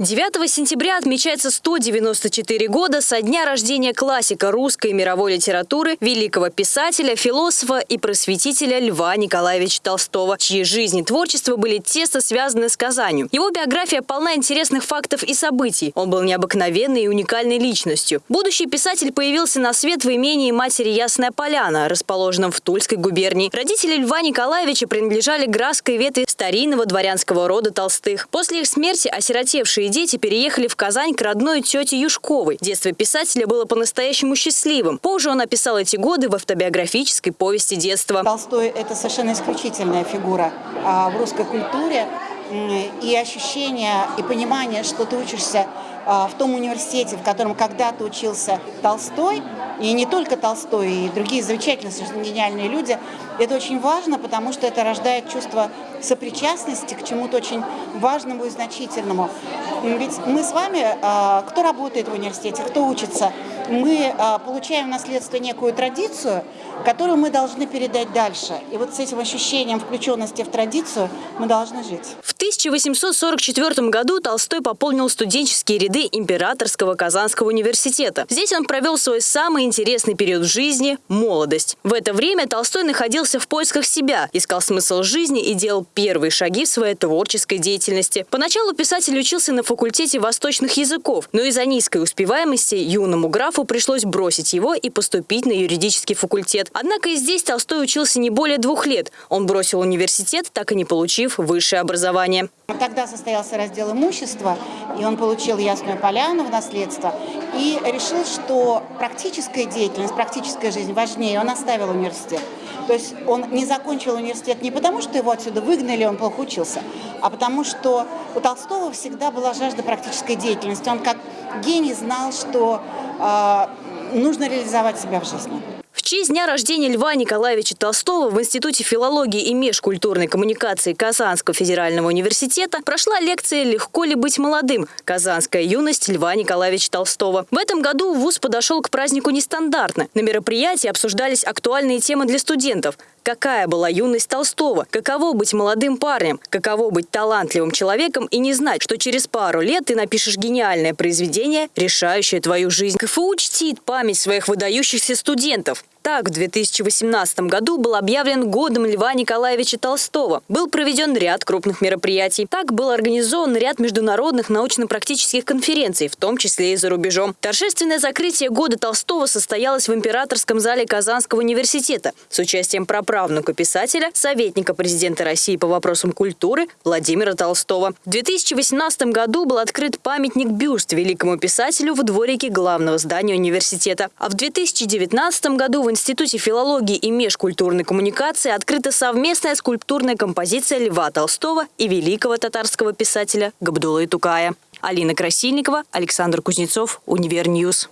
9 сентября отмечается 194 года со дня рождения классика русской и мировой литературы, великого писателя, философа и просветителя Льва Николаевича Толстого, чьи жизнь и творчество были тесно связаны с Казанью. Его биография полна интересных фактов и событий. Он был необыкновенной и уникальной личностью. Будущий писатель появился на свет в имении матери Ясная Поляна, расположенном в Тульской губернии. Родители Льва Николаевича принадлежали градской ветви старинного дворянского рода Толстых. После их смерти осиротевшие дети переехали в Казань к родной тете Юшковой. Детство писателя было по-настоящему счастливым. Позже он описал эти годы в автобиографической повести детства. Толстой – это совершенно исключительная фигура а, в русской культуре. И ощущение, и понимание, что ты учишься в том университете, в котором когда-то учился Толстой, и не только Толстой, и другие замечательные, совершенно гениальные люди, это очень важно, потому что это рождает чувство сопричастности к чему-то очень важному и значительному. Ведь мы с вами, а, кто работает в университете, кто учится, мы а, получаем в наследство некую традицию, которую мы должны передать дальше. И вот с этим ощущением включенности в традицию мы должны жить. В 1844 году Толстой пополнил студенческие ряды Императорского Казанского университета. Здесь он провел свой самый интересный период жизни – молодость. В это время Толстой находился в поисках себя, искал смысл жизни и делал первые шаги в своей творческой деятельности. Поначалу писатель учился на факультете восточных языков, но из-за низкой успеваемости юному графу пришлось бросить его и поступить на юридический факультет. Однако и здесь Толстой учился не более двух лет. Он бросил университет, так и не получив высшее образование. Тогда состоялся раздел имущества, и он получил Ясную Поляну в наследство и решил, что практическая деятельность, практическая жизнь важнее. Он оставил университет. То есть он не закончил университет не потому, что его отсюда выгнали, он плохо учился, а потому что у Толстого всегда была жажда практической деятельности. Он как гений знал, что э, нужно реализовать себя в жизни честь дня рождения Льва Николаевича Толстого в Институте филологии и межкультурной коммуникации Казанского федерального университета прошла лекция «Легко ли быть молодым? Казанская юность Льва Николаевича Толстого». В этом году ВУЗ подошел к празднику нестандартно. На мероприятии обсуждались актуальные темы для студентов. Какая была юность Толстого? Каково быть молодым парнем? Каково быть талантливым человеком и не знать, что через пару лет ты напишешь гениальное произведение, решающее твою жизнь? КФУ чтит память своих выдающихся студентов. Так, в 2018 году был объявлен годом Льва Николаевича Толстого. Был проведен ряд крупных мероприятий. Так был организован ряд международных научно-практических конференций, в том числе и за рубежом. Торжественное закрытие года Толстого состоялось в Императорском зале Казанского университета с участием праправнука писателя, советника президента России по вопросам культуры Владимира Толстого. В 2018 году был открыт памятник-бюст великому писателю в дворике главного здания университета. А в 2019 году в Институте филологии и межкультурной коммуникации открыта совместная скульптурная композиция Льва Толстого и великого татарского писателя Габдулы Тукая. Алина Красильникова, Александр Кузнецов, Универньюз.